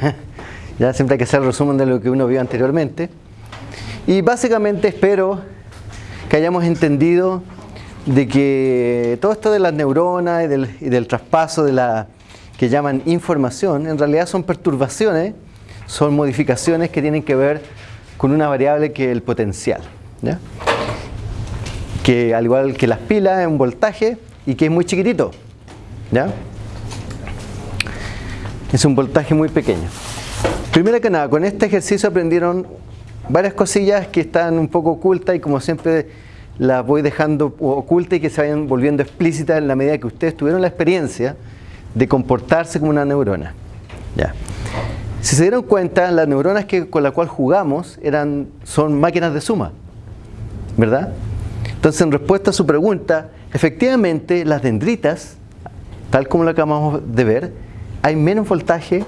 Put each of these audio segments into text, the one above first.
ya siempre hay que hacer el resumen de lo que uno vio anteriormente. Y básicamente espero que hayamos entendido de que todo esto de las neuronas y del, y del traspaso de la que llaman información, en realidad son perturbaciones, son modificaciones que tienen que ver con una variable que es el potencial. ¿ya? Que al igual que las pilas es un voltaje y que es muy chiquitito. ¿ya? Es un voltaje muy pequeño. Primero que nada, con este ejercicio aprendieron varias cosillas que están un poco ocultas y como siempre las voy dejando ocultas y que se vayan volviendo explícitas en la medida que ustedes tuvieron la experiencia de comportarse como una neurona. ¿Ya? Si se dieron cuenta, las neuronas que, con las cuales jugamos eran, son máquinas de suma, ¿verdad? Entonces, en respuesta a su pregunta, efectivamente las dendritas, tal como lo acabamos de ver, hay menos voltaje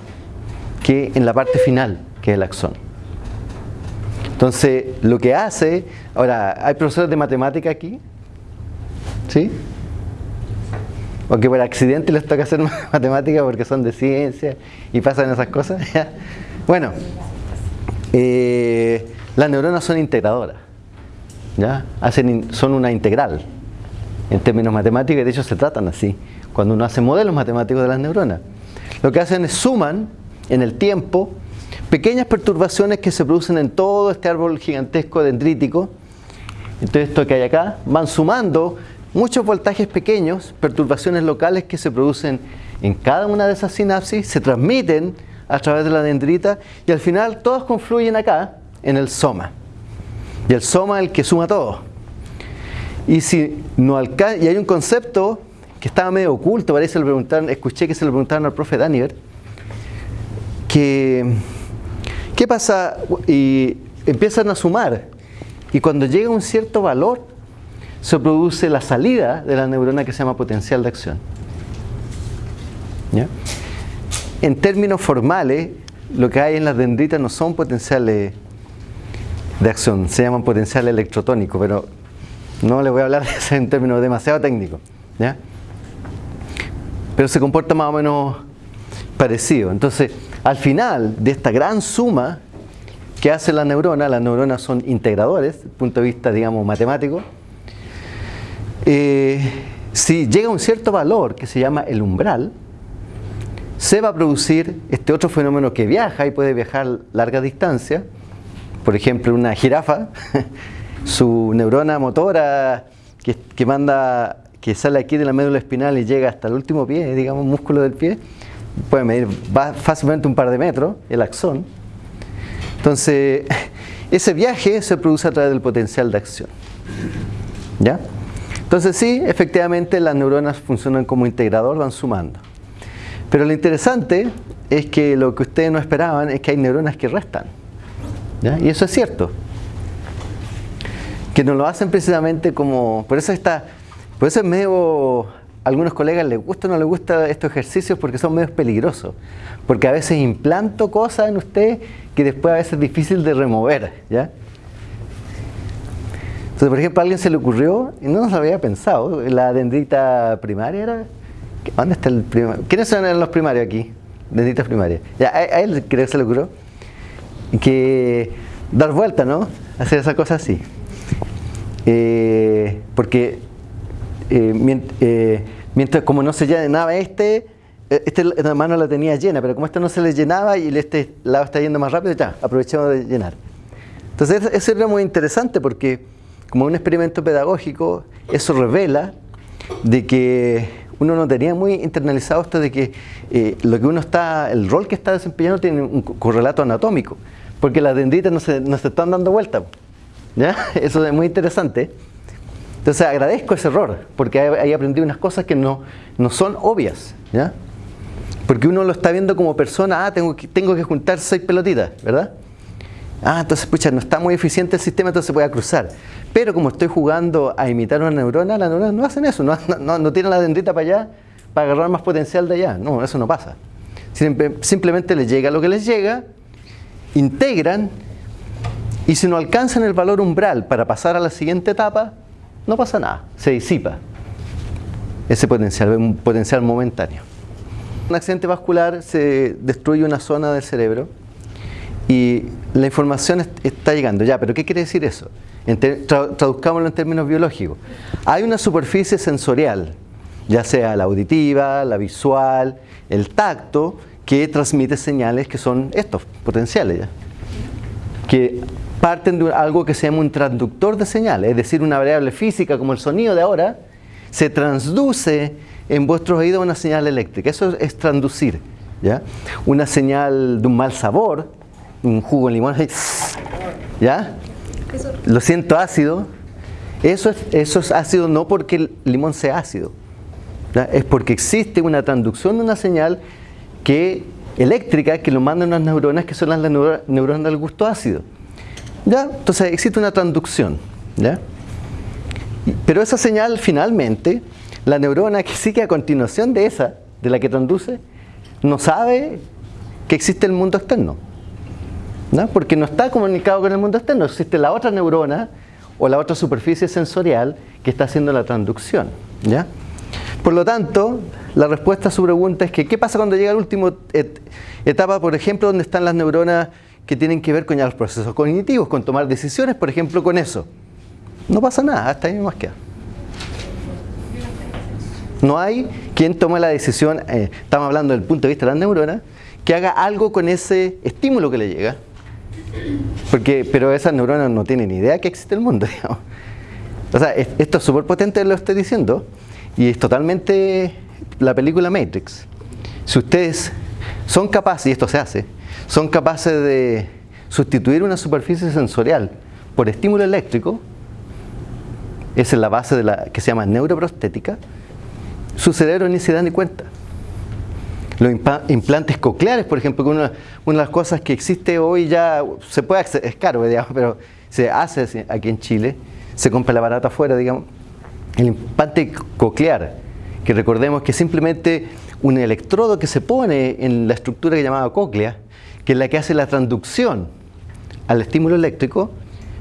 que en la parte final, que es el axón. Entonces, lo que hace, ahora, ¿hay profesores de matemática aquí? ¿Sí? o que por accidente les toca hacer matemática porque son de ciencia y pasan esas cosas. bueno, eh, las neuronas son integradoras, ¿ya? Hacen, son una integral en términos matemáticos de hecho se tratan así cuando uno hace modelos matemáticos de las neuronas. Lo que hacen es suman en el tiempo pequeñas perturbaciones que se producen en todo este árbol gigantesco dendrítico. Entonces esto que hay acá van sumando muchos voltajes pequeños, perturbaciones locales que se producen en cada una de esas sinapsis, se transmiten a través de la dendrita y al final todos confluyen acá en el soma. Y el soma es el que suma todo. Y si no y hay un concepto que estaba medio oculto, parece le escuché que se le preguntaron al profe Daniel, que ¿qué pasa? Y empiezan a sumar y cuando llega un cierto valor se produce la salida de la neurona que se llama potencial de acción. En términos formales, lo que hay en las dendritas no son potenciales de acción, se llaman potencial electrotónico, pero no les voy a hablar de eso en términos demasiado técnicos. Pero se comporta más o menos parecido. Entonces, al final de esta gran suma que hace la neurona, las neuronas son integradores, desde el punto de vista, digamos, matemático, eh, si llega a un cierto valor que se llama el umbral, se va a producir este otro fenómeno que viaja y puede viajar larga distancia. Por ejemplo, una jirafa, su neurona motora que, manda, que sale aquí de la médula espinal y llega hasta el último pie, digamos, músculo del pie, puede medir fácilmente un par de metros, el axón. Entonces, ese viaje se produce a través del potencial de acción. ¿Ya? Entonces sí, efectivamente las neuronas funcionan como integrador, van sumando. Pero lo interesante es que lo que ustedes no esperaban es que hay neuronas que restan. Y eso es cierto. Que no lo hacen precisamente como... Por eso está... Por eso es medio... A algunos colegas les gusta o no les gusta estos ejercicios porque son medio peligrosos. Porque a veces implanto cosas en usted que después a veces es difícil de remover. ¿ya? Entonces, por ejemplo, a alguien se le ocurrió, y no nos había pensado, la dendrita primaria era... ¿Dónde está el primario? ¿Quiénes son los primarios aquí? Dendritas primarias. Ya, a, él creo que se le ocurrió que dar vuelta, ¿no? Hacer esa cosa así. Eh, porque eh, eh, mientras como no se llenaba este, este la mano la tenía llena, pero como este no se le llenaba y este lado está yendo más rápido, ya, aprovechamos de llenar. Entonces eso era muy interesante porque como un experimento pedagógico, eso revela de que uno no tenía muy internalizado esto de que eh, lo que uno está, el rol que está desempeñando tiene un correlato anatómico, porque las dendritas no se, no se están dando vuelta. ¿ya? Eso es muy interesante. Entonces agradezco ese error, porque ahí aprendí unas cosas que no, no son obvias. ¿ya? Porque uno lo está viendo como persona, ah, tengo que, tengo que juntar seis pelotitas, ¿verdad? Ah, entonces, pucha, no está muy eficiente el sistema, entonces voy a cruzar. Pero como estoy jugando a imitar una neurona, las neuronas no hacen eso, no, no, tienen la dendrita para allá para agarrar más potencial de allá. No, eso no pasa. Simplemente les llega lo que les llega, integran y si no alcanzan el valor umbral para pasar a la siguiente etapa, no pasa nada, se disipa ese potencial, un potencial momentáneo. un accidente vascular se destruye una zona del cerebro y la información está llegando. Ya, pero ¿qué quiere decir eso? traduzcámoslo en términos biológicos. Hay una superficie sensorial, ya sea la auditiva, la visual, el tacto, que transmite señales que son estos, potenciales, ¿ya? que parten de algo que se llama un transductor de señales, es decir, una variable física como el sonido de ahora, se transduce en vuestros oídos una señal eléctrica. Eso es transducir. ¿ya? Una señal de un mal sabor, un jugo de limón, ¿ya? Lo siento ácido. Eso es, es ácido no porque el limón sea ácido, es porque existe una transducción de una señal que, eléctrica que lo mandan unas neuronas que son las neuronas del gusto ácido. ¿Ya? Entonces existe una transducción. ¿ya? Pero esa señal finalmente, la neurona que sigue a continuación de esa, de la que transduce, no sabe que existe el mundo externo. ¿no? Porque no está comunicado con el mundo externo, existe la otra neurona o la otra superficie sensorial que está haciendo la transducción. ¿ya? Por lo tanto, la respuesta a su pregunta es que ¿qué pasa cuando llega la última etapa, por ejemplo, donde están las neuronas que tienen que ver con los procesos cognitivos, con tomar decisiones, por ejemplo, con eso? No pasa nada, hasta ahí más queda. No hay quien tome la decisión, eh, estamos hablando del punto de vista de las neuronas, que haga algo con ese estímulo que le llega. Porque, pero esas neuronas no tienen idea que existe el mundo. O sea, esto es súper potente lo estoy diciendo y es totalmente la película Matrix. Si ustedes son capaces, y esto se hace, son capaces de sustituir una superficie sensorial por estímulo eléctrico, esa es la base de la que se llama neuroprostética, su cerebro ni se da ni cuenta. Los implantes cocleares, por ejemplo, que una, de las cosas que existe hoy ya se puede acceder, es caro, digamos, pero se hace aquí en Chile, se compra la barata afuera, digamos. El implante coclear, que recordemos que simplemente un electrodo que se pone en la estructura que llamaba cóclea, que es la que hace la transducción al estímulo eléctrico,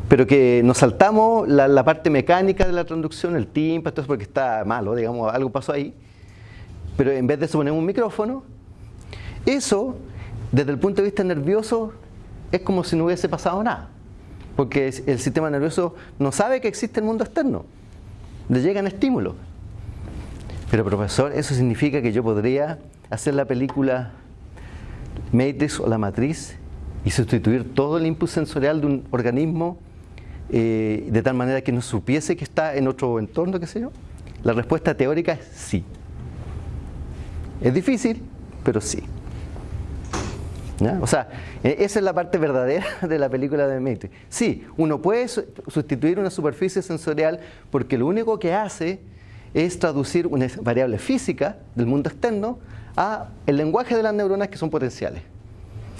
pero que nos saltamos la, parte mecánica de la transducción, el tímpano, esto es porque está malo, digamos, algo pasó ahí. Pero en vez de eso ponemos un micrófono, eso, desde el punto de vista nervioso, es como si no hubiese pasado nada. Porque el sistema nervioso no sabe que existe el mundo externo. Le llegan estímulos. Pero profesor, eso significa que yo podría hacer la película Matrix o la matriz y sustituir todo el input sensorial de un organismo eh, de tal manera que no supiese que está en otro entorno, qué sé yo? La respuesta teórica es sí. Es difícil, pero sí. O sea, e, esa es la parte verdadera de la película de Matrix. Sí, uno puede sustituir una superficie sensorial porque lo único que hace es traducir una variable física del mundo externo a el lenguaje de las neuronas que son potenciales.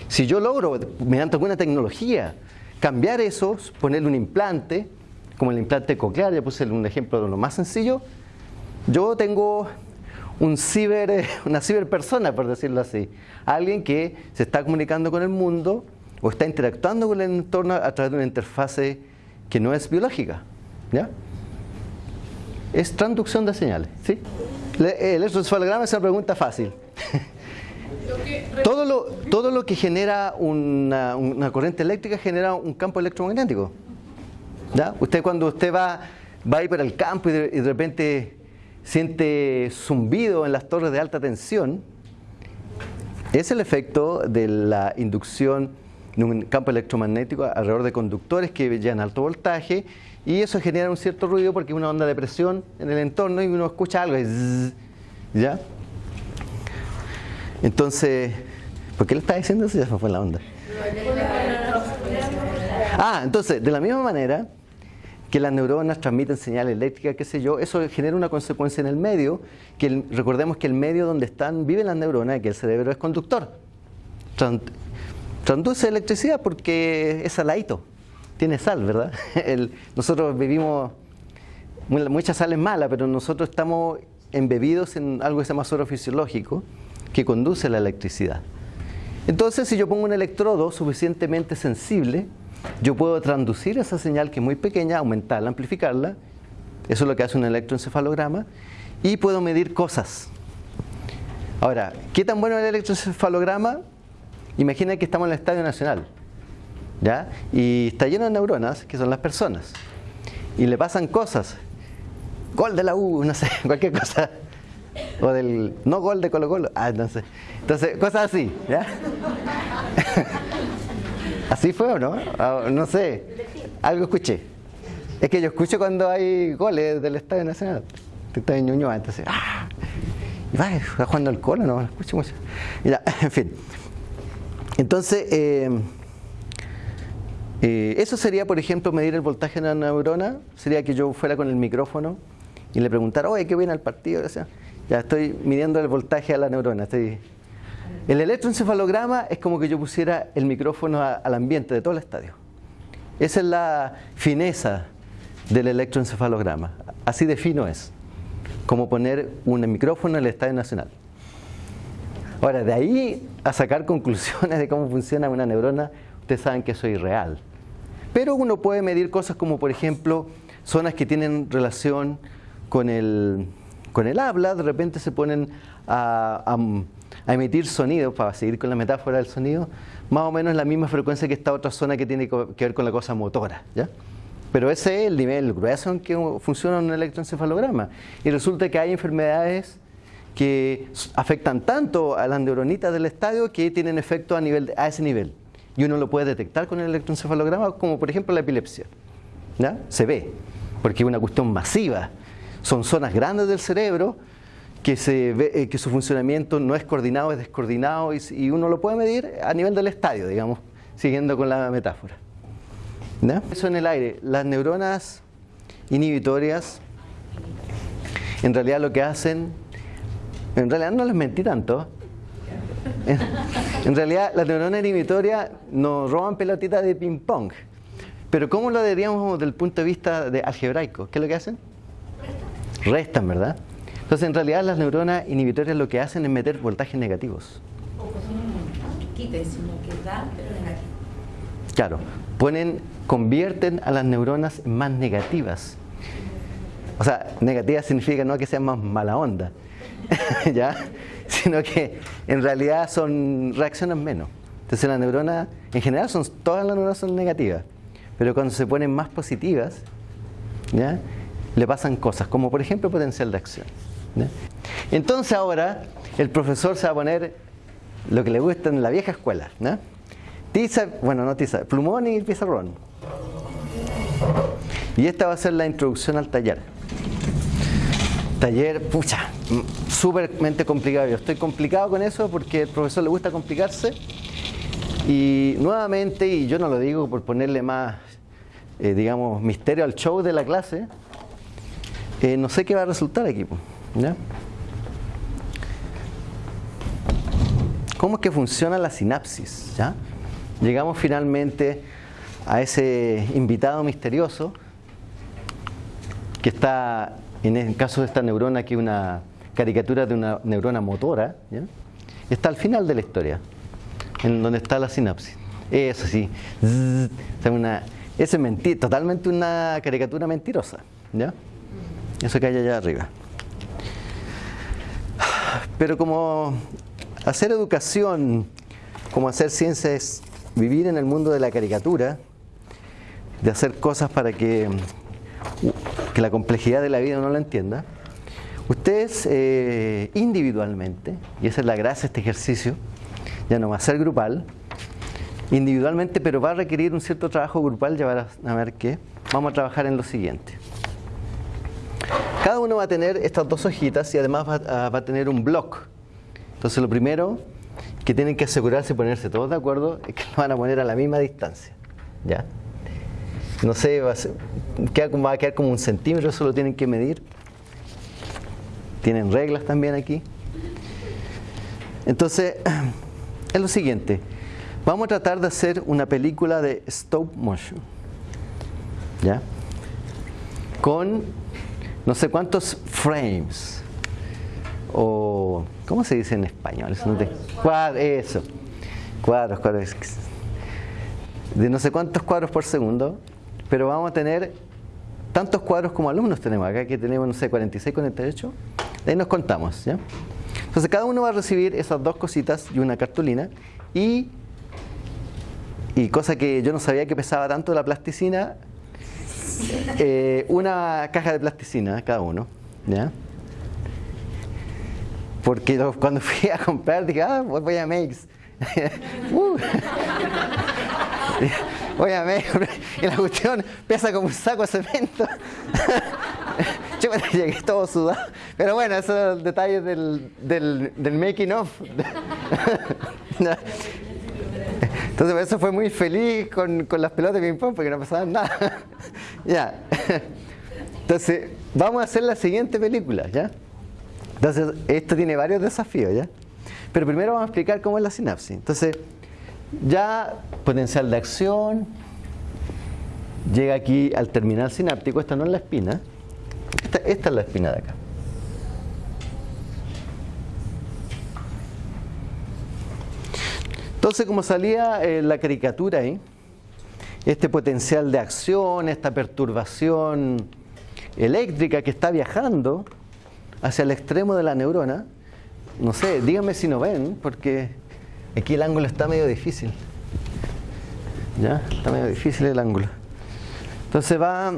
Si yo logro, mediante alguna tecnología, cambiar eso, ponerle un implante, como el implante coclear, ya puse un ejemplo de lo más sencillo, yo tengo un ciber, una ciberpersona, por decirlo así. Alguien que se está comunicando con el mundo o está interactuando con el entorno a través de una interfase que no es biológica. ¿ya? Es transducción de señales. ¿sí? El electroencefalograma es una pregunta fácil. todo, lo, todo lo que genera una, corriente eléctrica genera un campo electromagnético. ¿ya? Usted cuando usted va, va por el campo y de repente siente zumbido en las torres de alta tensión, es el efecto de la inducción de un campo electromagnético alrededor de conductores que llegan alto voltaje y eso genera un cierto ruido porque hay una onda de presión en el entorno y uno escucha algo y ¿ya? Entonces, ¿por qué le está diciendo eso? Ya fue la onda. Ah, entonces, de la misma manera, que las neuronas transmiten señales eléctricas, qué sé yo, eso genera una consecuencia en el medio, que recordemos que el medio donde están viven las neuronas, que el cerebro es conductor. transduce electricidad porque es saladito, tiene sal, ¿verdad? nosotros vivimos, mucha sal es mala, pero nosotros estamos embebidos en algo que se llama suero fisiológico, que conduce la electricidad. Entonces, si yo pongo un electrodo suficientemente sensible, yo puedo transducir esa señal que es muy pequeña, aumentarla, amplificarla, eso es lo que hace un electroencefalograma, y puedo medir cosas. Ahora, ¿qué tan bueno es el electroencefalograma? Imagina que estamos en el Estadio Nacional, ¿ya? Y está lleno de neuronas, que son las personas. Y le pasan cosas. Gol de la U, no sé, cualquier cosa. O del, no gol de Colo Colo, ah, no. Entonces, cosas así. ¿Así fue o no? Ah, no sé, algo escuché. Es que yo escucho cuando hay goles del Estadio Nacional. Está en Ñuñoa, entonces, ¡ah! Y va, está jugando el colo, no, escucho mucho. En fin. Entonces, eh, eh, eso sería, por ejemplo, medir el voltaje de una neurona. Sería que yo fuera con el micrófono y le preguntara, oye, ¿qué viene al partido? O sea, ya estoy midiendo el voltaje a la neurona. El electroencefalograma es como que yo pusiera el micrófono al ambiente de todo el estadio. Esa es la fineza del electroencefalograma. Así de fino es, como poner un micrófono en el Estadio Nacional. Ahora, de ahí a sacar conclusiones de cómo funciona una neurona, ustedes saben que eso es irreal. Pero uno puede medir cosas como, por ejemplo, zonas que tienen relación con el, con el habla, de repente se ponen a, emitir sonido, para seguir con la metáfora del sonido, más o menos la misma frecuencia que esta otra zona que tiene que ver con la cosa motora. ¿ya? Pero ese es el nivel grueso en que funciona un electroencefalograma. Y resulta que hay enfermedades que afectan tanto a las neuronitas del estadio que tienen efecto a, nivel, a ese nivel. Y uno lo puede detectar con el electroencefalograma, como por ejemplo la epilepsia. ¿ya? Se ve, porque es una cuestión masiva. Son zonas grandes del cerebro que, se ve, eh, que su funcionamiento no es coordinado, es descoordinado y, uno lo puede medir a nivel del estadio, digamos, siguiendo con la metáfora. ¿Ya? Eso en el aire. Las neuronas inhibitorias, en realidad lo que hacen, en realidad no les mentí tanto, en, en realidad las neuronas inhibitorias nos roban pelotitas de ping pong. Pero ¿cómo lo diríamos desde el punto de vista de algebraico? ¿Qué es lo que hacen? Restan, ¿verdad? Entonces, en realidad, las neuronas inhibitorias lo que hacen es meter voltajes negativos. Claro, ponen, convierten a las neuronas en más negativas. O sea, negativas significa no que sean más mala onda, ¿ya? Sino que en realidad son reaccionan menos. Entonces, las neuronas, en general, son todas las neuronas son negativas, pero cuando se ponen más positivas, ¿ya? Le pasan cosas, como por ejemplo potencial de acción. Entonces ahora el profesor se va a poner lo que le gusta en la vieja escuela. Tiza, bueno, no tiza, plumón y pizarrón. Y esta va a ser la introducción al taller. Taller, pucha, súpermente complicado. Yo estoy complicado con eso porque al profesor le gusta complicarse. Y nuevamente, y yo no lo digo por ponerle más, eh, digamos, misterio al show de la clase, eh, no sé qué va a resultar aquí. ¿ya? ¿Cómo es que funciona la sinapsis? ¿ya? Llegamos finalmente a ese invitado misterioso que está, en el caso de esta neurona, es una caricatura de una neurona motora, ¿ya? está al final de la historia, en donde está la sinapsis. Eso sí, zzz, una, es mentir, totalmente una caricatura mentirosa. ¿ya? Eso que hay allá arriba. Pero como hacer educación, como hacer ciencia es vivir en el mundo de la caricatura, de hacer cosas para que, que la complejidad de la vida no la entienda, ustedes eh, individualmente, y esa es la gracia de este ejercicio, ya no va a ser grupal, individualmente, pero va a requerir un cierto trabajo grupal, ya van a ver qué, vamos a trabajar en lo siguiente. Cada uno va a tener estas dos hojitas y además va a, va a tener un blog. Entonces lo primero que tienen que asegurarse y ponerse todos de acuerdo es que lo van a poner a la misma distancia. ¿Ya? No sé, va a, va a quedar como un centímetro, eso lo tienen que medir. Tienen reglas también aquí. Entonces, es lo siguiente. Vamos a tratar de hacer una película de stop motion. ¿Ya? Con no sé cuántos frames. O ¿cómo se dice en español? Te, cuadros, eso, cuadros, cuadros, de no sé cuántos cuadros por segundo, pero vamos a tener tantos cuadros como alumnos tenemos. Acá, que tenemos, no sé, 46, 48, de ahí nos contamos, ¿ya? Entonces cada uno va a recibir esas dos cositas y una cartulina. Y, y cosa que yo no sabía que pesaba tanto la plasticina, eh, una caja de plasticina cada uno. ¿ya? Porque cuando fui a comprar dije, ah, voy a Makes. Uh. voy a Makes. Y la cuestión pesa como un saco de cemento. Yo me llegué todo sudado. Pero bueno, esos detalles del, del, del making of. Entonces por eso fue muy feliz con, con las pelotas de ping pong porque no pasaba nada. ya. Entonces, vamos a hacer la siguiente película, ¿ya? Entonces, esto tiene varios desafíos, ¿ya? Pero primero vamos a explicar cómo es la sinapsis. Entonces, ya potencial de acción, llega aquí al terminal sináptico, esta no es la espina, esta es la espina de acá. Entonces, como salía eh, la caricatura ahí, este potencial de acción, esta perturbación eléctrica que está viajando hacia el extremo de la neurona, no sé, díganme si no ven, porque aquí el ángulo está medio difícil. ¿Ya? Está medio difícil el ángulo. Entonces va,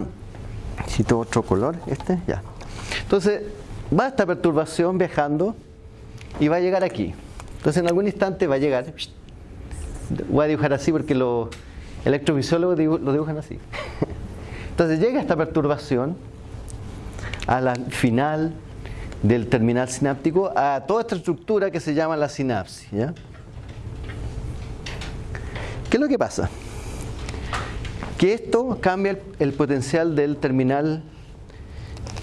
si tengo otro color, este, ya. Entonces va esta perturbación viajando y va a llegar aquí. Entonces en algún instante va a llegar, voy a dibujar así porque los electrovisiólogos lo dibujan así. Entonces llega esta perturbación a la final del terminal sináptico a toda esta estructura que se llama la sinapsis. ¿Qué es lo que pasa? Que esto cambia el, potencial del terminal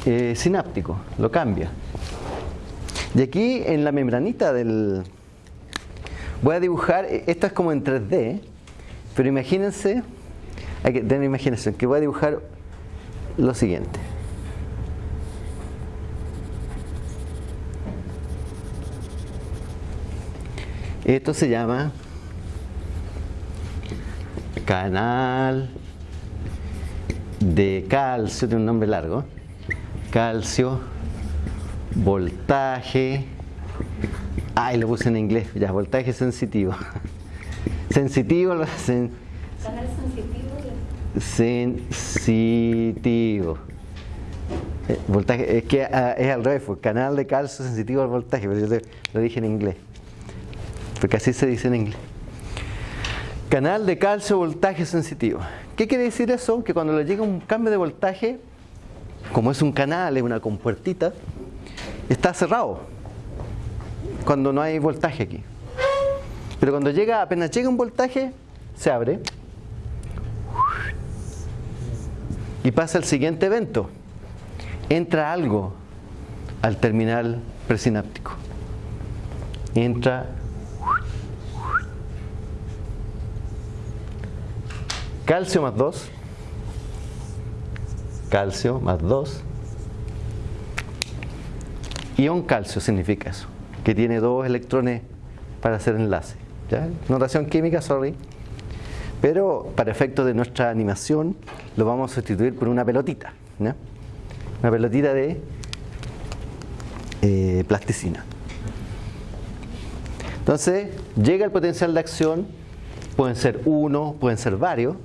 eh, sináptico, lo cambia. Y aquí en la membranita del... Voy a dibujar, esto es como en 3D, pero imagínense, hay que tener imaginación, que voy a dibujar lo siguiente. Esto se llama canal de calcio, tiene un nombre largo. Calcio, voltaje. Ay, lo puse en inglés, ya, voltaje sensitivo. Sensitivo, sen, canal sensitivo. Sensitivo. Eh, voltaje, es que ah, es al revés, pues, canal de calcio sensitivo al voltaje, pero yo lo dije en inglés porque así se dice en inglés. Canal de calcio voltaje sensitivo. ¿Qué quiere decir eso? Que cuando le llega un cambio de voltaje, como es un canal, es una compuertita, está cerrado. Cuando no hay voltaje aquí. Pero cuando llega, apenas llega un voltaje, se abre. Y pasa el siguiente evento. Entra algo al terminal presináptico. Entra calcio más 2, calcio más 2, ion calcio significa eso, que tiene dos electrones para hacer enlace. Notación química, sorry. Pero para efectos de nuestra animación lo vamos a sustituir por una pelotita. Una pelotita de eh, plasticina. Entonces llega el potencial de acción, pueden ser uno, pueden ser varios,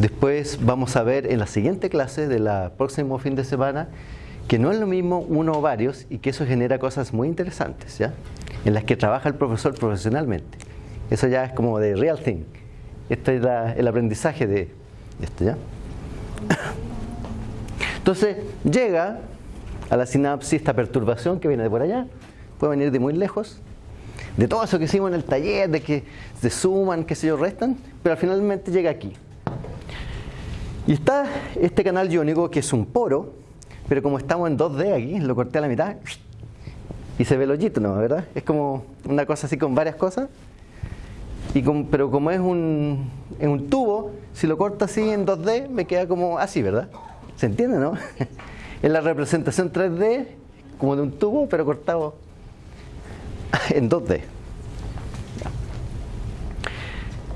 Después vamos a ver en la siguiente clase de la próximo fin de semana que no es lo mismo uno o varios y que eso genera cosas muy interesantes, ¿ya? En las que trabaja el profesor profesionalmente. Eso ya es como de real thing. Este es el aprendizaje de esto, ¿ya? Entonces llega a la sinapsis esta perturbación que viene de por allá, puede venir de muy lejos, de todo eso que hicimos en el taller, de que se suman, que se yo, restan, pero finalmente llega aquí. Y está este canal iónico que es un poro, pero como estamos en 2D aquí, lo corté a la mitad y se ve el hoyito, ¿no? ¿Verdad? Es como una cosa así con varias cosas. Y pero como es un, un tubo, si lo corto así en 2D, me queda como así, ¿verdad? ¿Se entiende, no? es la representación 3D, como de un tubo, pero cortado en 2D.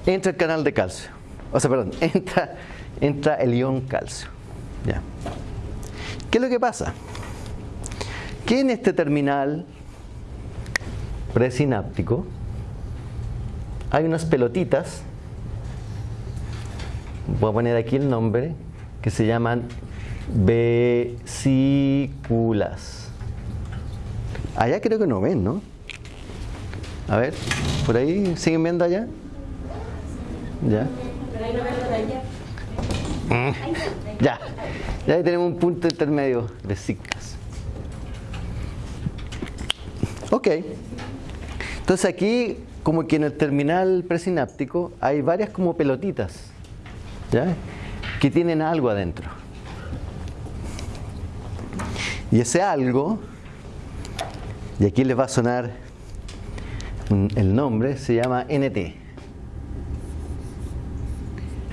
Entra el canal de calcio. O sea, perdón, entra entra el ion calcio. ¿Ya? ¿Qué es lo que pasa? Que en este terminal presináptico, hay unas pelotitas, voy a poner aquí el nombre, que se llaman vesículas. Allá creo que no ven, ¿no? A ver, por ahí, ¿siguen viendo allá? ¿Ya? Mm. Ya, ya ahí tenemos un punto intermedio, vesículas. Ok. Entonces aquí, como que en el terminal presináptico, hay varias como pelotitas, ¿ya? Que tienen algo adentro. Y ese algo, y aquí les va a sonar el nombre, se llama NT.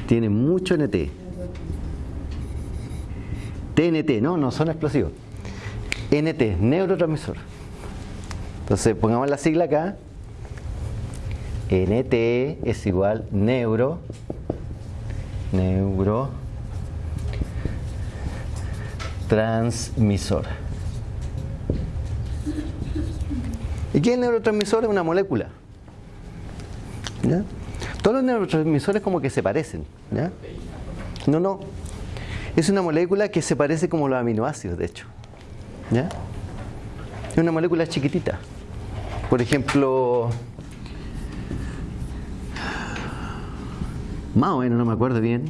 Tiene mucho NT. TNT, no, no son explosivos. NT, neurotransmisor. Entonces pongamos la sigla acá. NT es igual neuro, neuro, transmisor. ¿Y qué es neurotransmisor? Es una molécula. ¿Ya? Todos los neurotransmisores como que se parecen. No, no. Es una molécula que se parece como los aminoácidos, de hecho. ¿Ya? Es una molécula chiquitita. Por ejemplo, más o menos, no me acuerdo bien.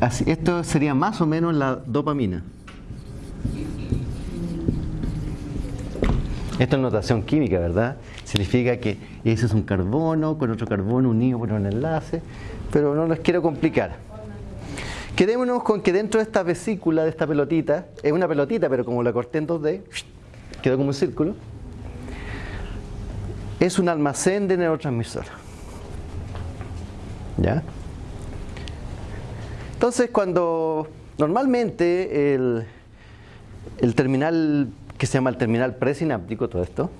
Así, esto sería más o menos la dopamina. Esto es notación química, ¿verdad? Significa que ese es un carbono con otro carbono unido por un enlace, pero no los quiero complicar. Quedémonos con que dentro de esta vesícula, de esta pelotita, es una pelotita, pero como la corté en 2D, quedó como un círculo, es un almacén de neurotransmisor. ¿Ya? Entonces, cuando normalmente el, el terminal que se llama el terminal presináptico, todo esto,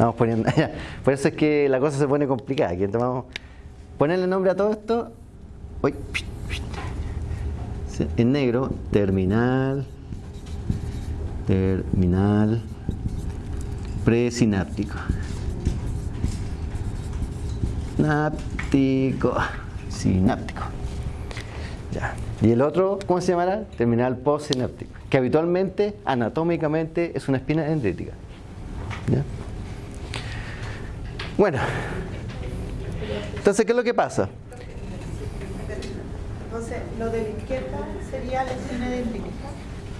vamos poniendo, por eso es que la cosa se pone complicada. Aquí vamos ponerle nombre a todo esto. Uy, en negro, terminal, terminal presináptico. Sináptico, sináptico. Ya. Y el otro, ¿cómo se llamará? Terminal postsináptico, que habitualmente, anatómicamente, es una espina dendrítica. ¿Ya? Bueno, entonces, ¿qué es lo que pasa? Entonces, lo de la izquierda sería la espina dendrítica.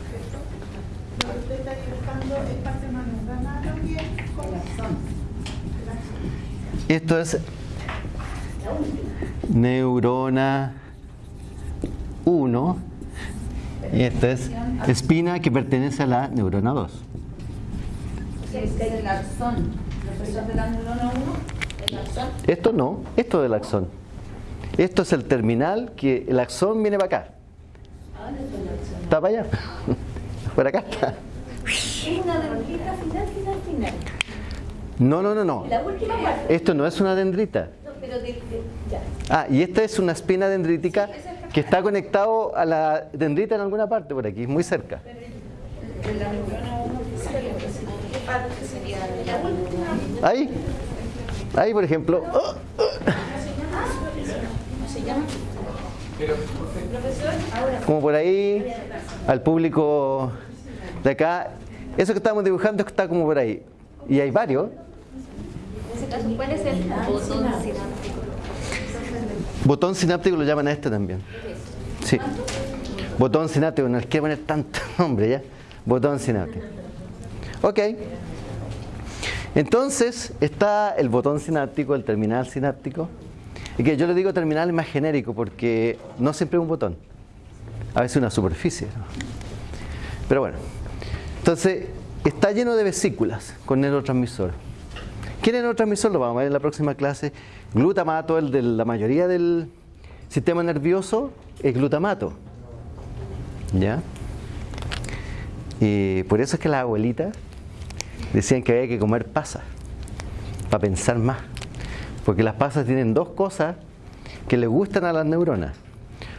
¿cierto? Lo que usted está dibujando es parte de una membrana también con la zona. Esto es neurona 1 y esto es espina que pertenece a la neurona 2. Este es el axón. ¿La presión de la neurona 1? ¿El axón? Esto no, esto del axón. Esto es el terminal que el axón viene para acá. ¿Dónde está para allá. Por acá está. Es una dendrita final, final, final. No, no, no, no. La última parte. Esto no es una dendrita. No, pero de, de- ya. Ah, y esta es una espina dendrítica que está conectado a la dendrita en alguna parte por aquí, muy cerca. De la neurona 1, ¿qué parte sería de la última? Ahí. Ahí, por ejemplo. Oh, oh. Como por ahí, al público de acá. Eso que estamos dibujando está como por ahí. Y hay varios. ¿cuál es el botón sináptico? Botón sináptico lo llaman a este también. Sí. Botón sináptico, no les quiero poner tanto nombre ya. Botón sináptico. Ok. Entonces está el botón sináptico, el terminal sináptico. Y que yo le digo terminal más genérico porque no siempre es un botón. A veces una superficie. Pero bueno. Entonces está lleno de vesículas con neurotransmisor. ¿Qué neurotransmisor? Lo vamos a ver en la próxima clase. Glutamato, el de la mayoría del sistema nervioso, es glutamato. ¿Ya? Y por eso es que las abuelitas decían que había que comer pasas, para pensar más. Porque las pasas tienen dos cosas que le gustan a las neuronas.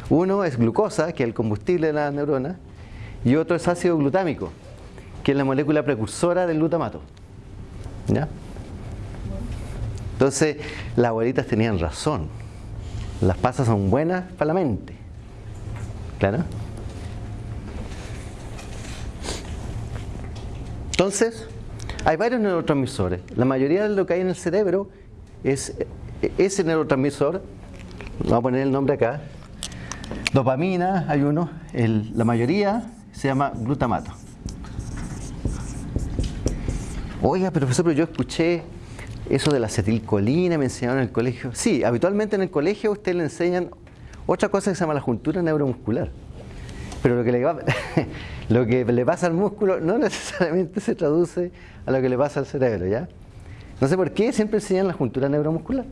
Uno es glucosa, que es el combustible de las neuronas, y otro es ácido glutámico, que es la molécula precursora del glutamato. ¿Ya? Entonces, las abuelitas tenían razón. Las pasas son buenas para la mente. ¿Claro? Entonces, hay varios neurotransmisores. La mayoría de lo que hay en el cerebro es ese neurotransmisor, vamos a poner el nombre acá, dopamina, hay uno, la mayoría se llama glutamato. Oiga, profesor, pero yo escuché eso de la acetilcolina, me enseñaron en el colegio. Sí, habitualmente en el colegio usted le enseñan otra cosa que se llama la juntura neuromuscular. Pero lo que, le va- lo que le pasa al músculo no necesariamente se traduce a lo que le pasa al cerebro, ¿ya? No sé por qué siempre enseñan la juntura neuromuscular.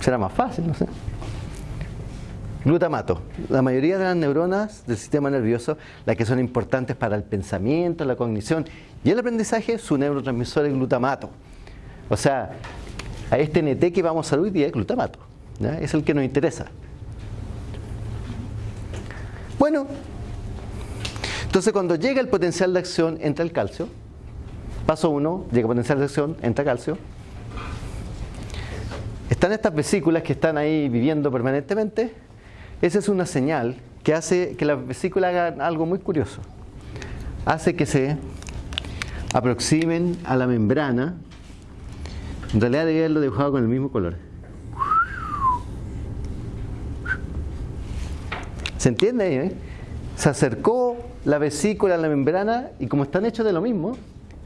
Será más fácil, no sé. Glutamato. La mayoría de las neuronas del sistema nervioso, las que son importantes para el pensamiento, la cognición y el aprendizaje, su neurotransmisor es glutamato. O sea, a este NT que vamos a ver hoy día es glutamato. Es el que nos interesa. Bueno, entonces cuando llega el potencial de acción, entra el calcio. Paso 1, llega potencial de acción, entra calcio. Están estas vesículas que están ahí viviendo permanentemente. Esa es una señal que hace que las vesículas hagan algo muy curioso. Hace que se aproximen a la membrana. En realidad debería haberlo dibujado con el mismo color. ¿Se entiende eh? Se acercó la vesícula a la membrana y como están hechos de lo mismo,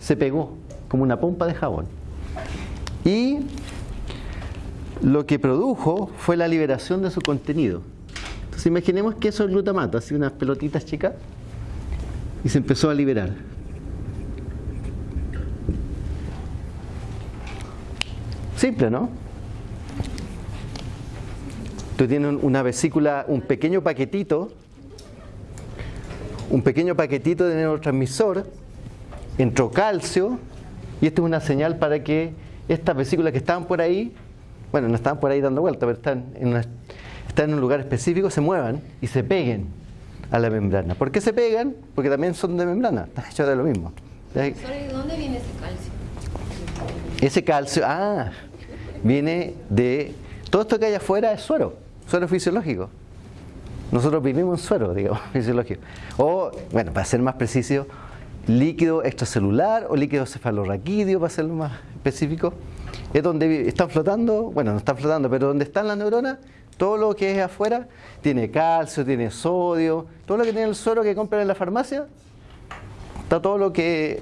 se pegó como una pompa de jabón. Y lo que produjo fue la liberación de su contenido. Entonces imaginemos que eso es glutamato, así unas pelotitas chicas, y se empezó a liberar. Simple, ¿no? Tú tienes una vesícula, un pequeño paquetito, un pequeño paquetito de neurotransmisor, entró calcio, y esta es una señal para que estas vesículas que estaban por ahí, bueno, no estaban por ahí dando vuelta, pero están en, una- están en un lugar específico, se muevan y se peguen a la membrana. ¿Por qué se pegan? Porque también son de membrana, están hechos de lo mismo. ¿de dónde viene ese calcio? Ese calcio, ah, viene de. Todo esto que hay afuera es suero, suero fisiológico. Nosotros vivimos en suero, digamos, fisiológico. O, bueno, para ser más preciso, líquido extracelular o líquido cefalorraquídeo, para ser más específico. Es donde están flotando, bueno, no están flotando, pero donde están las neuronas, todo lo que es afuera tiene calcio, tiene sodio, todo lo que tiene el suero que compran en la farmacia, está todo lo que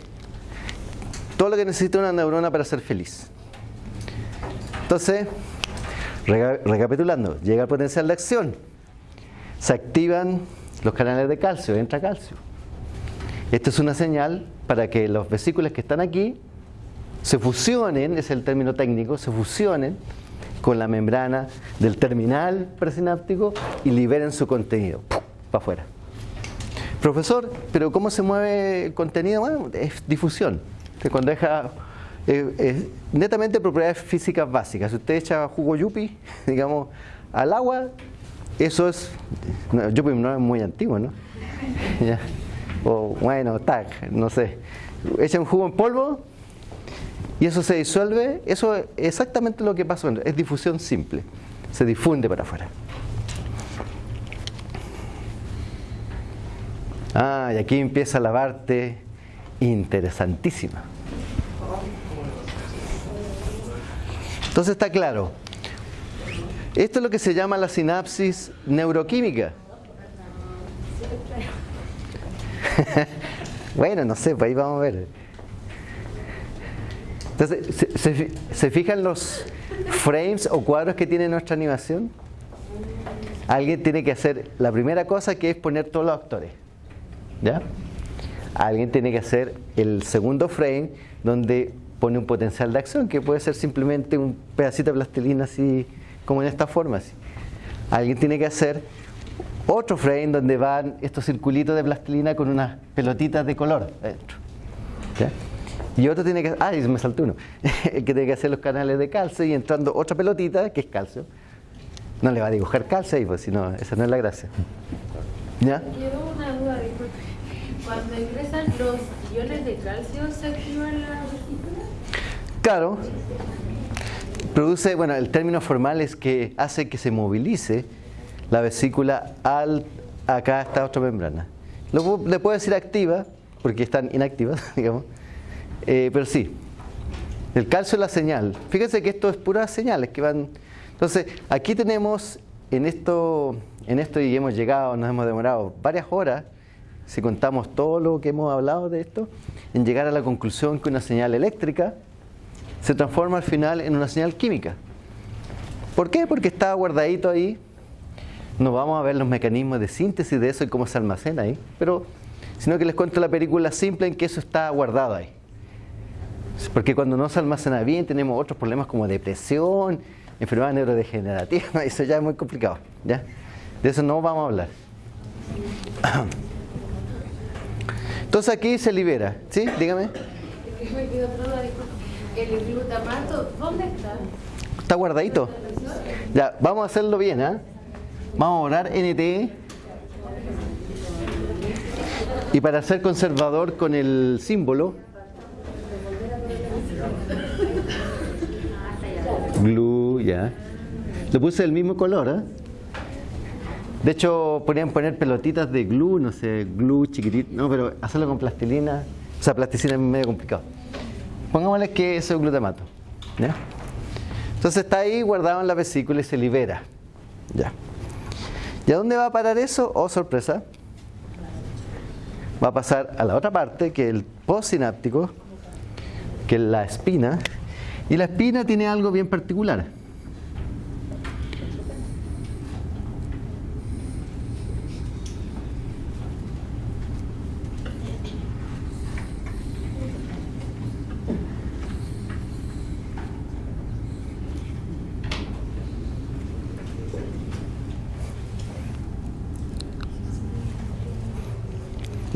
todo lo que necesita una neurona para ser feliz. Entonces, recapitulando, llega el potencial de acción, se activan los canales de calcio, entra calcio. Esta es una señal para que las vesículas que están aquí se fusionen, es el término técnico, se fusionen con la membrana del terminal presináptico y liberen su contenido para afuera. Profesor, pero ¿cómo se mueve el contenido? Bueno, es difusión. Que cuando deja eh, eh, netamente propiedades físicas básicas. Si usted echa jugo yupi, digamos, al agua, eso es. No, yupi no es muy antiguo, ¿no? O bueno, tac, no sé. Echa un jugo en polvo y eso se disuelve. Eso es exactamente lo que pasa. Es difusión simple. Se difunde para afuera. Ah, y aquí empieza la parte interesantísima. Entonces está claro. Esto es lo que se llama la sinapsis neuroquímica. Bueno, no sé, pues ahí vamos a ver. Entonces, ¿se, se se fijan los frames o cuadros que tiene nuestra animación? Alguien tiene que hacer la primera cosa que es poner todos los actores. ¿Ya? Alguien tiene que hacer el segundo frame donde pone un potencial de acción, que puede ser simplemente un pedacito de plastilina así, como en esta forma. Así. Alguien tiene que hacer otro frame donde van estos circulitos de plastilina con unas pelotitas de color adentro. ¿Ya? Y otro tiene que, ah, y me saltó uno, el que tiene que hacer los canales de calcio y entrando otra pelotita, que es calcio. No le va a dibujar calcio ahí, pues si no, esa no es la gracia. ¿Ya? Quiero una duda. Cuando ingresan los iones de calcio, ¿se activa la vesícula? Claro. Produce, bueno, el término formal es que hace que se movilice la vesícula al acá a esta otra membrana. Lo, le puedo decir activa, porque están inactivas, digamos. Eh, pero sí, el calcio es la señal. Fíjense que esto es puras señales que van. Entonces, aquí tenemos en esto, en esto y hemos llegado, nos hemos demorado varias horas, si contamos todo lo que hemos hablado de esto, en llegar a la conclusión que una señal eléctrica se transforma al final en una señal química. ¿Por qué? Porque está guardadito ahí. No vamos a ver los mecanismos de síntesis de eso y cómo se almacena ahí, pero sino que les cuento la película simple en que eso está guardado ahí. Porque cuando no se almacena bien tenemos otros problemas como depresión, enfermedad neurodegenerativa, eso ya es muy complicado. ¿ya? De eso no vamos a hablar. Entonces aquí se libera, ¿sí? Dígame. El glutamato, ¿dónde está? Está guardadito. Ya, vamos a hacerlo bien, ¿ah? Vamos a orar NT. Y para ser conservador con el símbolo, glue, ya. Le puse el mismo color, ¿eh? De hecho, podrían poner pelotitas de glue, no sé, glue chiquitito, no, pero hacerlo con plastilina, o sea, plasticina es medio complicado. Pongámosle que eso es glutamato, ¿ya? Entonces está ahí guardado en la vesícula y se libera, ya. ¿Y a dónde va a parar eso? Oh, sorpresa. Va a pasar a la otra parte, que es el postsináptico, que es la espina, y la espina tiene algo bien particular.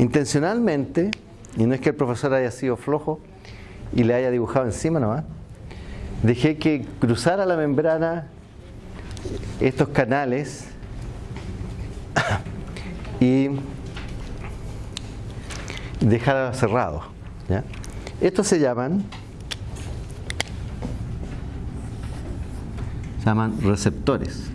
Intencionalmente, y no es que el profesor haya sido flojo y le haya dibujado encima nomás, dejé que cruzara la membrana estos canales y dejara cerrado. Estos se llaman, se llaman receptores.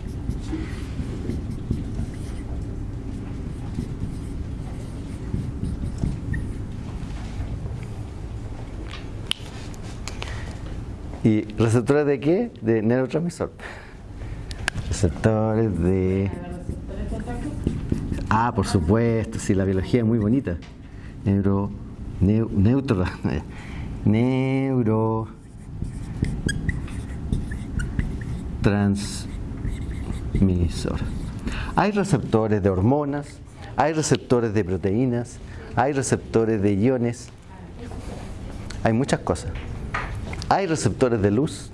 ¿Y receptores de qué? De neurotransmisor. Receptores de... Ah, por supuesto, sí, la biología es muy bonita. Neuro... neutro... Neuro... Transmisor. Hay receptores de hormonas, hay receptores de proteínas, hay receptores de iones, hay muchas cosas. Hay receptores de luz.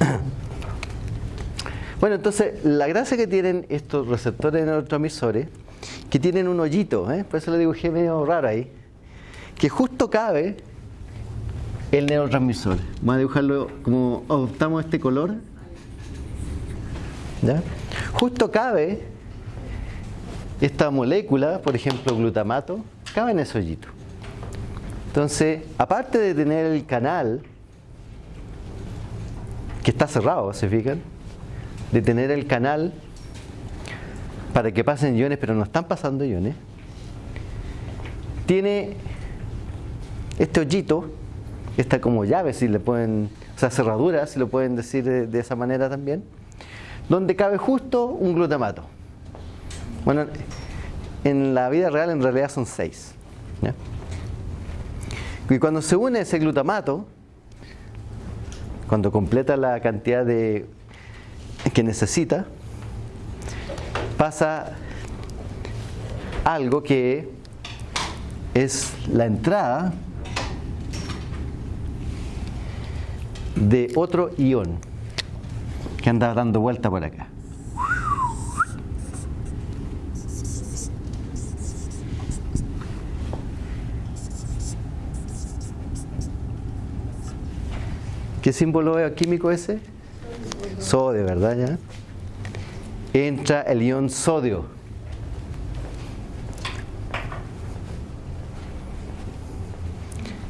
Bueno, entonces la gracia que tienen estos receptores neurotransmisores, que tienen un hoyito, ¿eh? por eso lo dibujé medio raro ahí, que justo cabe el neurotransmisor. Vamos a dibujarlo como adoptamos este color. ¿Ya? Justo cabe esta molécula, por ejemplo glutamato, cabe en ese hoyito. Entonces, aparte de tener el canal, que está cerrado, ¿se fijan? De tener el canal para que pasen iones, pero no están pasando iones, tiene este hoyito, esta como llave, si le pueden, o sea, cerradura, si lo pueden decir de, de esa manera también, donde cabe justo un glutamato. Bueno, en la vida real en realidad son seis. ¿ya? Y cuando se une ese glutamato, cuando completa la cantidad de que necesita, pasa algo que es la entrada de otro ión que anda dando vuelta por acá. ¿Qué símbolo químico ese? Sodio, ¿verdad? Ya? Entra el ion sodio.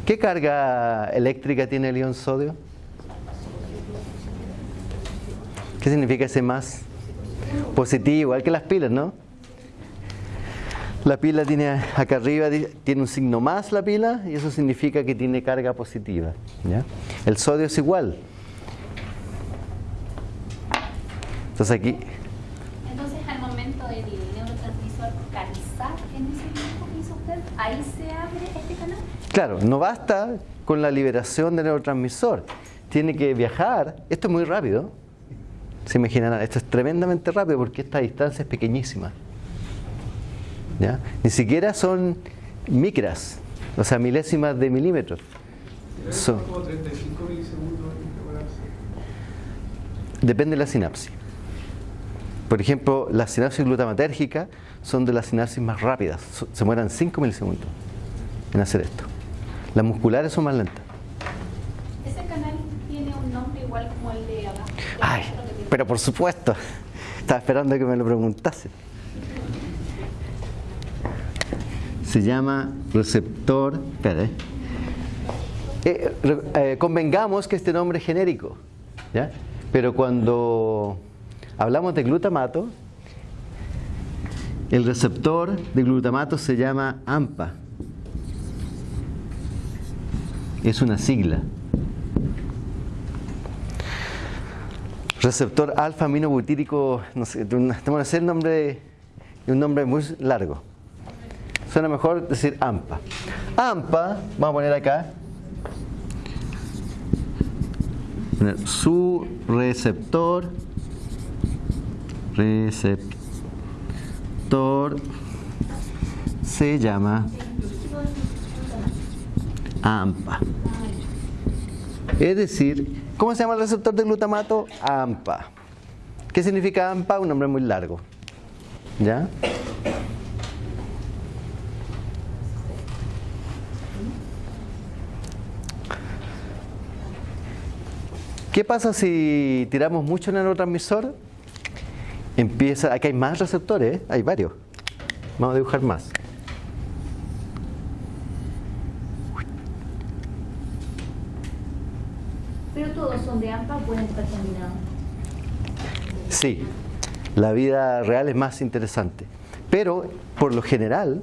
¿Qué carga eléctrica tiene el ion sodio? ¿Qué significa ese más? Positivo, igual que las pilas, ¿no? La pila tiene acá arriba tiene un signo más la pila y eso significa que tiene carga positiva. ¿ya? El sodio es igual. Entonces aquí. Entonces al momento del neurotransmisor catalizar en ese tiempo que hizo usted, ahí se abre este canal. Claro, no basta con la liberación del neurotransmisor. Tiene que viajar. Esto es muy rápido. Se imaginarán, esto es tremendamente rápido porque esta distancia es pequeñísima. ¿Ya? Ni siquiera son micras, o sea, milésimas de milímetros. Son, como 35 milisegundos en prepararse. depende de la sinapsis. Por ejemplo, las sinapsis glutamatérgicas son de las sinapsis más rápidas, se mueran 5 milisegundos en hacer esto. Las musculares son más lentas. Ese canal tiene un nombre igual como el de abajo. Ay, pero por supuesto, estaba esperando que me lo preguntase. Se llama receptor. Espera, eh. Eh, convengamos que este nombre es genérico, ¿ya? pero cuando hablamos de glutamato, el receptor de glutamato se llama AMPA. Es una sigla. receptor alfa aminobutírico, no sé, tengo que hacer nombre, un nombre muy largo. Suena mejor decir AMPA. AMPA, vamos a poner acá, su receptor, receptor se llama AMPA. Es decir, ¿cómo se llama el receptor de glutamato? AMPA. ¿Qué significa AMPA? Un nombre muy largo. ¿Ya? ¿Qué pasa si tiramos mucho neurotransmisor? Empieza, aquí hay más receptores, ¿eh? hay varios. Vamos a dibujar más. Pero todos son de AMPA, pueden estar combinados. Sí, la vida real es más interesante. Pero, por lo general,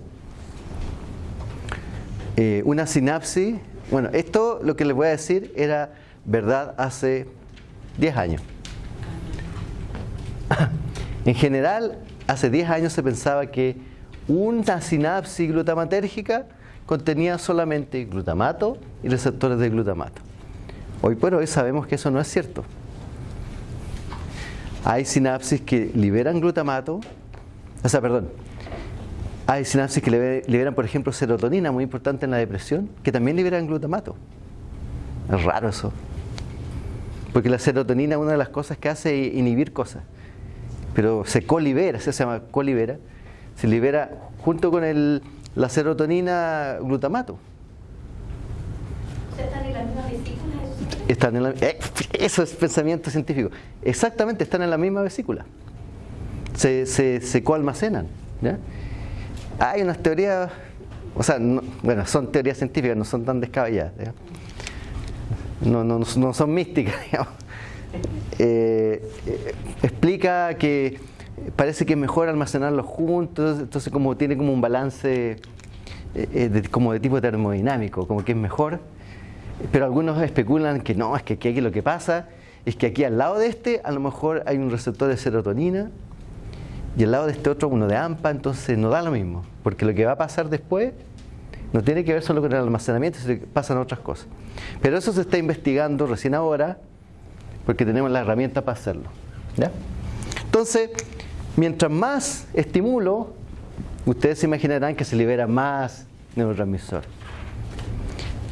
eh, una sinapsis, bueno, esto lo que les voy a decir era verdad hace 10 años. En general, hace 10 años se pensaba que una sinapsis glutamatérgica contenía solamente glutamato y receptores de glutamato. Hoy por hoy sabemos que eso no es cierto. Hay sinapsis que liberan glutamato, o sea, perdón, hay sinapsis que libe- liberan, por ejemplo, serotonina, muy importante en la depresión, que también liberan glutamato. Es raro eso. Porque la serotonina una de las cosas que hace es inhibir cosas. Pero se colibera, se llama colibera, se libera junto con el- la serotonina glutamato. Están en la misma vesícula. Están en la- eh, eso es pensamiento científico. Exactamente, están en la misma vesícula. Se, se, se coalmacenan. ¿ya? Hay unas teorías, o sea, no- bueno, son teorías científicas, no son tan descabelladas. ¿ya? No, no, no son místicas, digamos. Eh, eh, explica que parece que es mejor almacenarlos juntos, entonces como tiene como un balance eh, como de tipo termodinámico, como que es mejor. Pero algunos especulan que no, es que aquí lo que pasa es que aquí al lado de este a lo mejor hay un receptor de serotonina y al lado de este otro uno de AMPA, entonces no da lo mismo, porque lo que va a pasar después no tiene que ver solo con el almacenamiento, sino que pasan otras cosas. Pero eso se está investigando recién ahora, porque tenemos la herramienta para hacerlo. ¿ya? Entonces, mientras más estimulo, ustedes se imaginarán que se libera más neurotransmisor.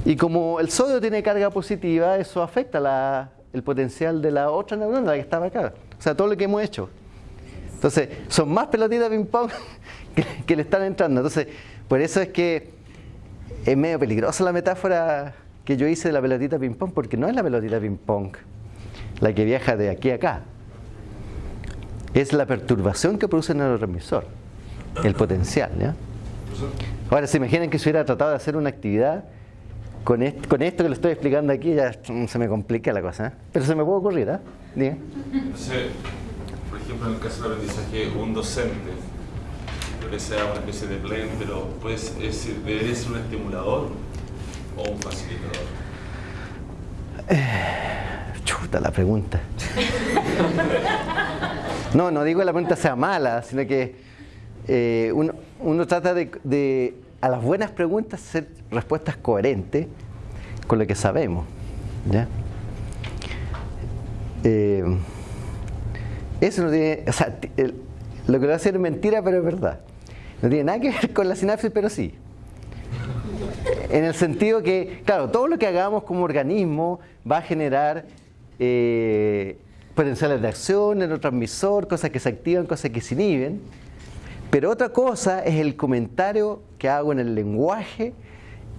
Y como el sodio tiene carga positiva, eso afecta la- el potencial de la otra neurona, la que estaba acá. O sea, todo lo que hemos hecho. Entonces, son más pelotitas de ping-pong que, que le están entrando. Entonces, por eso es que es medio peligrosa la metáfora que yo hice de la pelotita ping-pong, porque no es la pelotita ping-pong la que viaja de aquí a acá. Es la perturbación que produce el neurotransmisor, el potencial. ¿ya? Ahora, se imaginan que se hubiera tratado de hacer una actividad con, est- con esto que le estoy explicando aquí ya se me complica la cosa. ¿eh? Pero se me puede ocurrir, ¿eh? Por ejemplo, en el caso del aprendizaje, un docente, que sea una especie de blend, pero pues, es, ¿debería ser un estimulador o un facilitador? Chuta la pregunta. No, no digo que la pregunta sea mala, sino que eh, uno, uno trata de, a las buenas preguntas, hacer respuestas coherentes con lo que sabemos. ¿ya? Eh, eso no tiene, o sea, lo que a hacer es mentira, pero es verdad. No tiene nada que ver con la sinapsis, pero sí. En el sentido que, claro, todo lo que hagamos como organismo va a generar eh, potenciales de acción, neurotransmisor, cosas que se activan, cosas que se inhiben. Pero otra cosa es el comentario que hago en el lenguaje,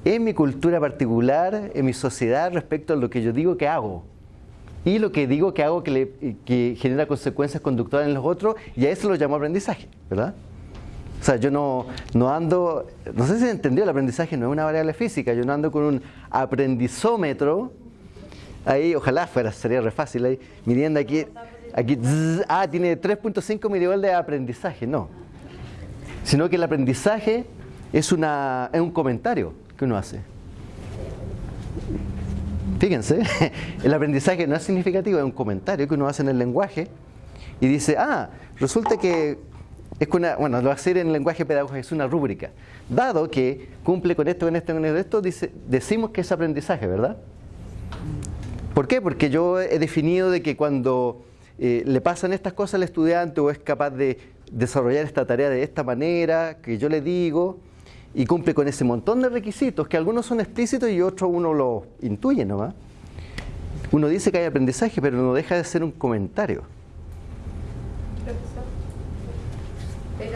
en mi cultura particular, en mi sociedad respecto a lo que yo digo que hago. Y lo que digo que hago que, que genera consecuencias conductuales en los otros, y a eso lo llamo aprendizaje, ¿verdad? O sea, yo no, no ando, no sé si se entendió, el aprendizaje no es una variable física, yo no ando con un aprendizómetro, ahí ojalá fuera, sería re fácil, ahí midiendo aquí, aquí, ah, tiene 3.5 milivolts de aprendizaje, no. Sino que el aprendizaje es, una, es un comentario que uno hace. Fíjense, el aprendizaje no es significativo, es un comentario que uno hace en el lenguaje y dice, ah, resulta que es una, bueno, lo va a hacer en el lenguaje pedagógico, es una rúbrica. Dado que cumple con esto, con esto, con esto, dice, decimos que es aprendizaje, ¿verdad? ¿Por qué? Porque yo he definido de que cuando eh, le pasan estas cosas al estudiante o es capaz de desarrollar esta tarea de esta manera, que yo le digo, y cumple con ese montón de requisitos, que algunos son explícitos y otros uno los intuye nomás. Uno dice que hay aprendizaje, pero no deja de ser un comentario.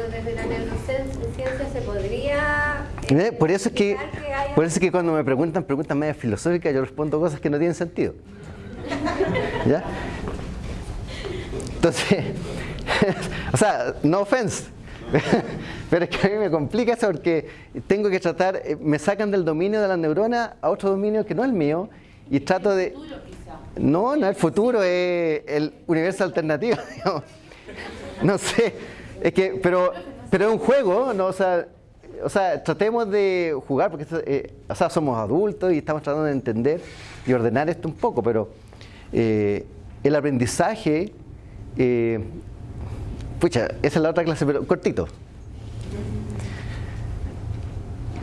Desde la neurociencia se podría... ¿Eh? Por eso es que, explicar que haya- por eso es que cuando me preguntan preguntas medias filosóficas, yo respondo cosas que no tienen sentido. ¿Ya? Entonces, o sea, no offense. Pero es que a mí me complica eso porque tengo que tratar, eh, me sacan del dominio de la neurona a otro dominio que no es el mío y trato de... No, no el futuro, es el universo alternativo. digamos. No sé, es que, pero, pero es un juego, ¿no? O sea, o sea, tratemos de jugar, porque eh, o sea, somos adultos y estamos tratando de entender y ordenar esto un poco, pero eh, el aprendizaje, eh, pucha, esa es la otra clase, pero cortito.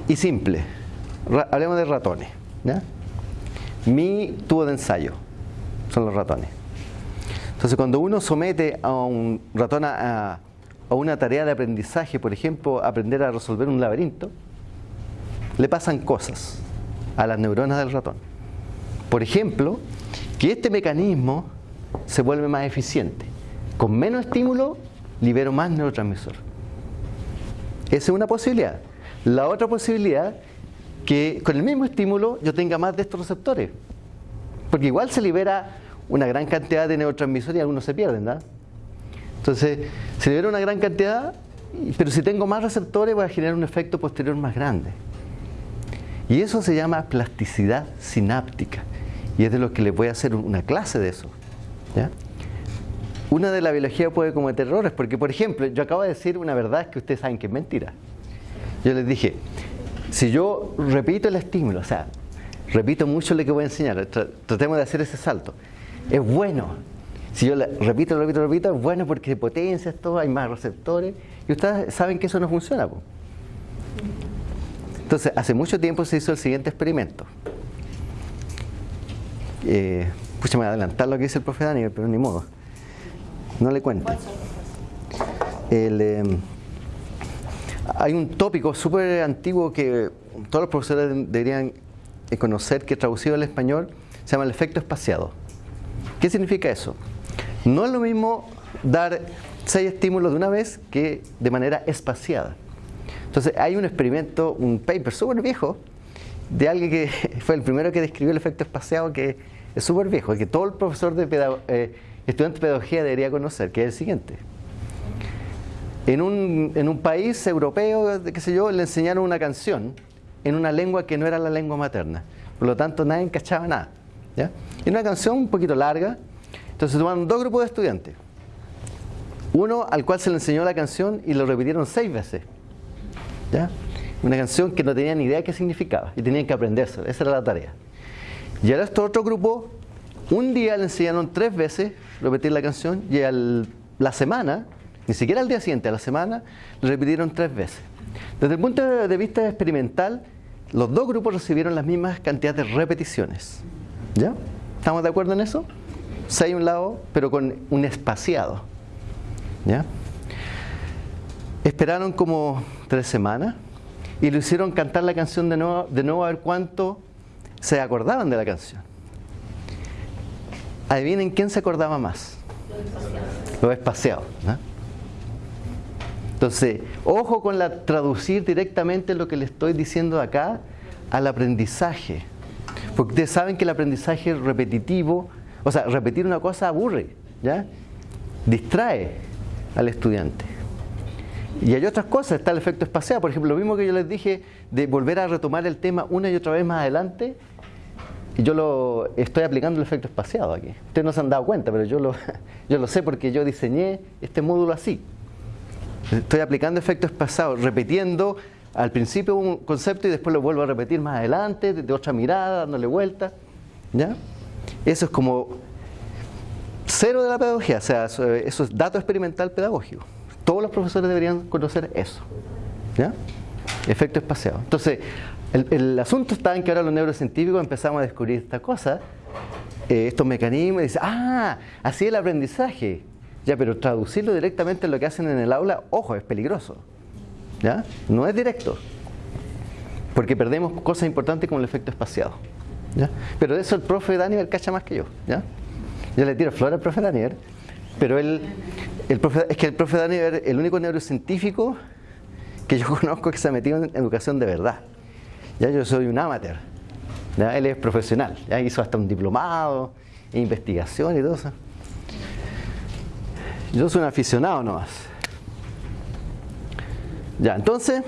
Y simple. Hablemos de ratones. Mi tubo de ensayo son los ratones. Entonces, cuando uno somete a un ratón a una tarea de aprendizaje, por ejemplo, aprender a resolver un laberinto, le pasan cosas a las neuronas del ratón. Por ejemplo, que este mecanismo se vuelve más eficiente. Con menos estímulo, libero más neurotransmisor. Esa es una posibilidad. La otra posibilidad, que con el mismo estímulo yo tenga más de estos receptores. Porque igual se libera una gran cantidad de neurotransmisores y algunos se pierden, ¿verdad? Entonces, se libera una gran cantidad, pero si tengo más receptores voy a generar un efecto posterior más grande. Y eso se llama plasticidad sináptica. Y es de lo que les voy a hacer una clase de eso. ¿ya? Una de la biología puede cometer errores, porque por ejemplo, yo acabo de decir una verdad que ustedes saben que es mentira. Yo les dije, si yo repito el estímulo, o sea, repito mucho lo que voy a enseñar, tra- tratemos de hacer ese salto, es bueno. Si yo le- repito, repito, repito, bueno porque potencia esto, hay más receptores, y ustedes saben que eso no funciona. po. Entonces, hace mucho tiempo se hizo el siguiente experimento. Eh, a adelantar lo que dice el profe Daniel, pero ni modo. No le cuento. Eh, hay un tópico súper antiguo que todos los profesores deberían conocer, que traducido al español se llama el efecto espaciado. ¿Qué significa eso? No es lo mismo dar seis estímulos de una vez que de manera espaciada. Entonces hay un experimento, un paper súper viejo, de alguien que fue el primero que describió el efecto espaciado, que es súper viejo, que todo el profesor de eh, estudiante de pedagogía debería conocer, que es el siguiente. En un, en un país europeo, qué sé yo, le enseñaron una canción en una lengua que no era la lengua materna. Por lo tanto, nadie cachaba nada. ¿ya? Una canción un poquito larga. Entonces tomaron dos grupos de estudiantes. Uno al cual se le enseñó la canción y lo repitieron seis veces. ¿ya? Una canción que no tenían ni idea de qué significaba y tenían que aprenderse. Esa era la tarea. Y ahora este otro grupo, un día le enseñaron tres veces repetir la canción y al, la semana, ni siquiera al día siguiente, a la semana, le repitieron tres veces. Desde el punto de vista experimental, los dos grupos recibieron las mismas cantidades de repeticiones. ¿Ya? ¿Estamos de acuerdo en eso? A un lado, pero con un espaciado. ¿Ya? Esperaron como tres semanas y lo hicieron cantar la canción de nuevo, de nuevo a ver cuánto se acordaban de la canción. Adivinen quién se acordaba más. Los espaciados. ¿no? Entonces, ojo con la traducir directamente lo que le estoy diciendo acá al aprendizaje. Porque ustedes saben que el aprendizaje repetitivo, o sea, repetir una cosa aburre, ¿ya? Distrae al estudiante. Y hay otras cosas, está el efecto espacial, por ejemplo, lo mismo que yo les dije de volver a retomar el tema una y otra vez más adelante, y yo lo estoy aplicando el efecto espaciado aquí. Ustedes no se han dado cuenta, pero yo lo, yo lo sé porque yo diseñé este módulo así. Estoy aplicando efecto espaciado, repitiendo al principio un concepto y después lo vuelvo a repetir más adelante, de otra mirada, dándole vuelta. ¿Ya? Eso es como cero de la pedagogía, o sea, eso, eso es dato experimental pedagógico. Todos los profesores deberían conocer eso. ¿Ya? Efecto espaciado. Entonces, el, asunto está en que ahora los neurocientíficos empezamos a descubrir esta cosa, eh, estos mecanismos, y dicen, ah, así el aprendizaje. Ya, pero traducirlo directamente en lo que hacen en el aula, ojo, es peligroso. ¿Ya? No es directo. Porque perdemos cosas importantes como el efecto espaciado. Pero eso el profe Daniel cacha más que yo. ¿ya? Yo le tiro flor al profe Daniel, pero él, el profe, es que el profe Daniel es el único neurocientífico que yo conozco que se ha metido en educación de verdad. Ya yo soy un amateur. ¿ya? Él es profesional. Ya hizo hasta un diplomado, investigación y todo eso. Yo soy un aficionado nomás. Ya, entonces,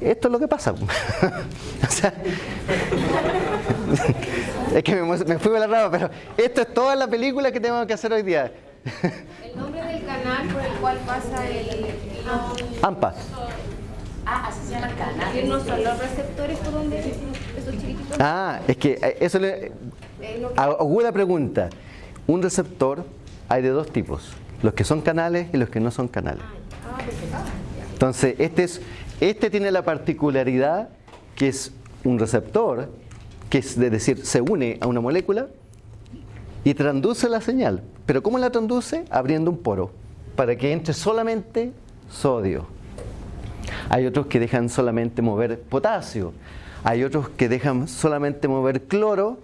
esto es lo que pasa. o sea, es que me, me fui a la rama, pero esto es toda la película que tengo que hacer hoy día. el nombre del canal por el cual pasa el... el AMPA. Ah, así se llama el canal. ¿Y no son los receptores por donde esos chiquititos? Ah, es que eso le... Hago la pregunta. Un receptor hay de dos tipos, los que son canales y los que no son canales. Entonces, este, es, este tiene la particularidad que es un receptor, que es de decir, se une a una molécula y transduce la señal. Pero ¿cómo la transduce? Abriendo un poro, para que entre solamente sodio. Hay otros que dejan solamente mover potasio. Hay otros que dejan solamente mover cloro